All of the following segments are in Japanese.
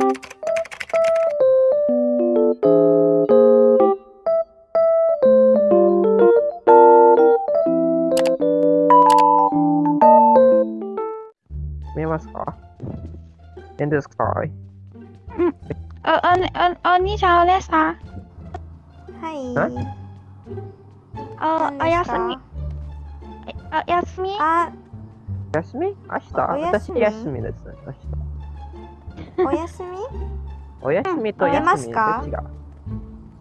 見えますか ?In the sky. お、お、お、お兄ちゃんお姉さん。はい。お、おやすみ。おやすみ？あ、休み？明日？私休みです。明日。おやすみ？お休みと寝休みますか？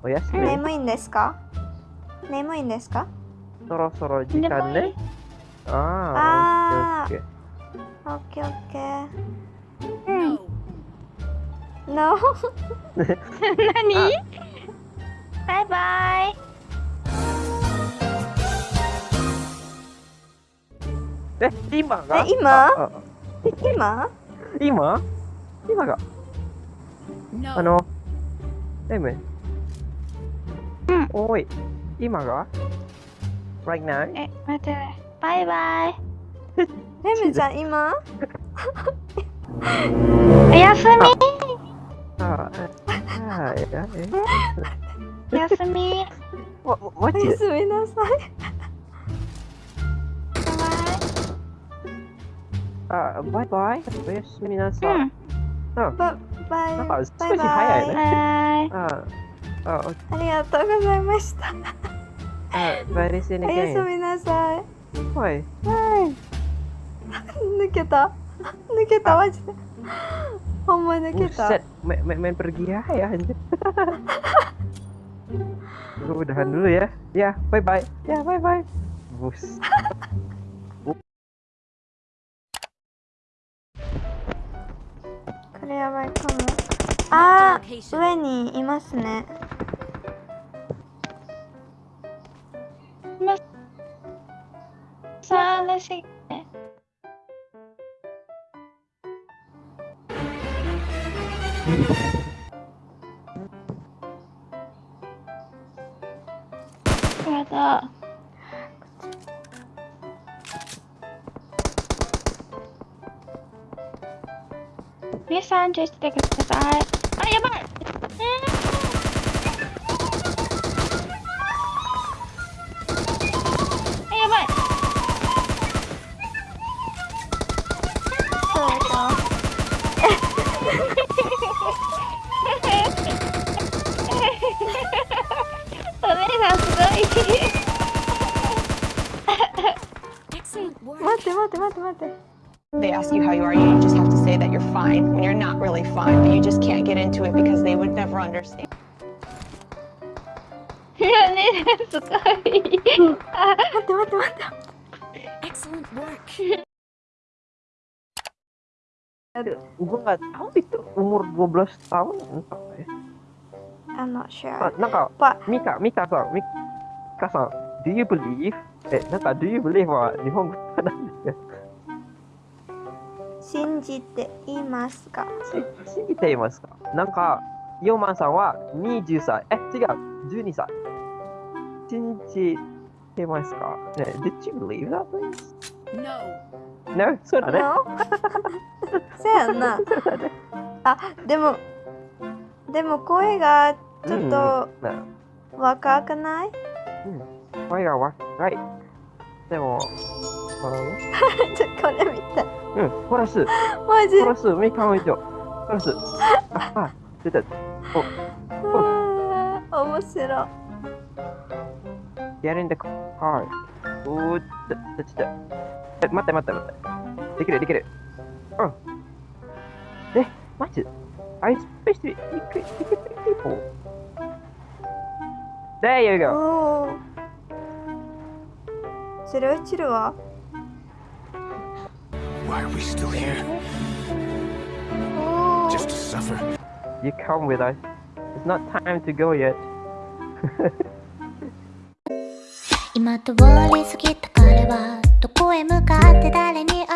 お休み。眠いんですか？眠いんですか？そろそろ時間ね。ああ、オッケーオッケー。オッケー。うん。No? 何？バイバイ。ー。え、今が？え今？今？今？今が.あの、M。うんおい、今が ?right now? え、待って。バイバイ。レムちゃん今？おやすみ。ああ、おやすみ。おやすみなさい。あ、バイバイ。おやすみなさい。バイバイ。うん。ババイなんか少しバイバイ早いね。うん。バイ。ああ、ありがとうございました。あ、バイリスにおやすみなさい。はい。抜けた抜けたマジで。ほんま抜けた。 Buset, main, main, main pergi ya, ya anjir. Gue udahan dulu ya. Ya, bye bye. Ya, bye bye. Bus. れやばいかも。あー、上にいますね。さあ、レ Please and just take a side. Oh, yeah, but. They ask you how you are, you just have to fine when you're not really fine, but you just can't get into it because they would never understand. お姉さん、すごい。あ、待って待って待って。 Excellent work. Gue nggak tahu itu umur 12 tahun entah ya. I'm not Ah, sure. Naka, But Mika, Mika さん、Mika さん、Do you believe? え、なんか Do you believe は日本語なんですか 信じていますか？し信じていますか？なんか、ヨーマンさんは20歳。え、違う、12歳。信じてますか？ね、Did you believe that, please? No. No? そうだね。No? そうやんな。そうだね。あ、でも、でも声がちょっと若くない、あ声が若い。でも、あの？ね ちょっとこれ見て。うん、プラス、マジ？プラス、ミカン以上。プラス、あ、あ、出た。あー面白い。Get in the car. おーっと、ちょちょちょ。え、待って待って待って。できるできる。うん。え、マジ ?I especially, you could, you could pick people. There you go. おお。それ落ちるわ。Why are we still here? おお。 Just to suffer? You come with us. It's not time to go yet. 今通り過ぎた彼はどこへ向かって誰に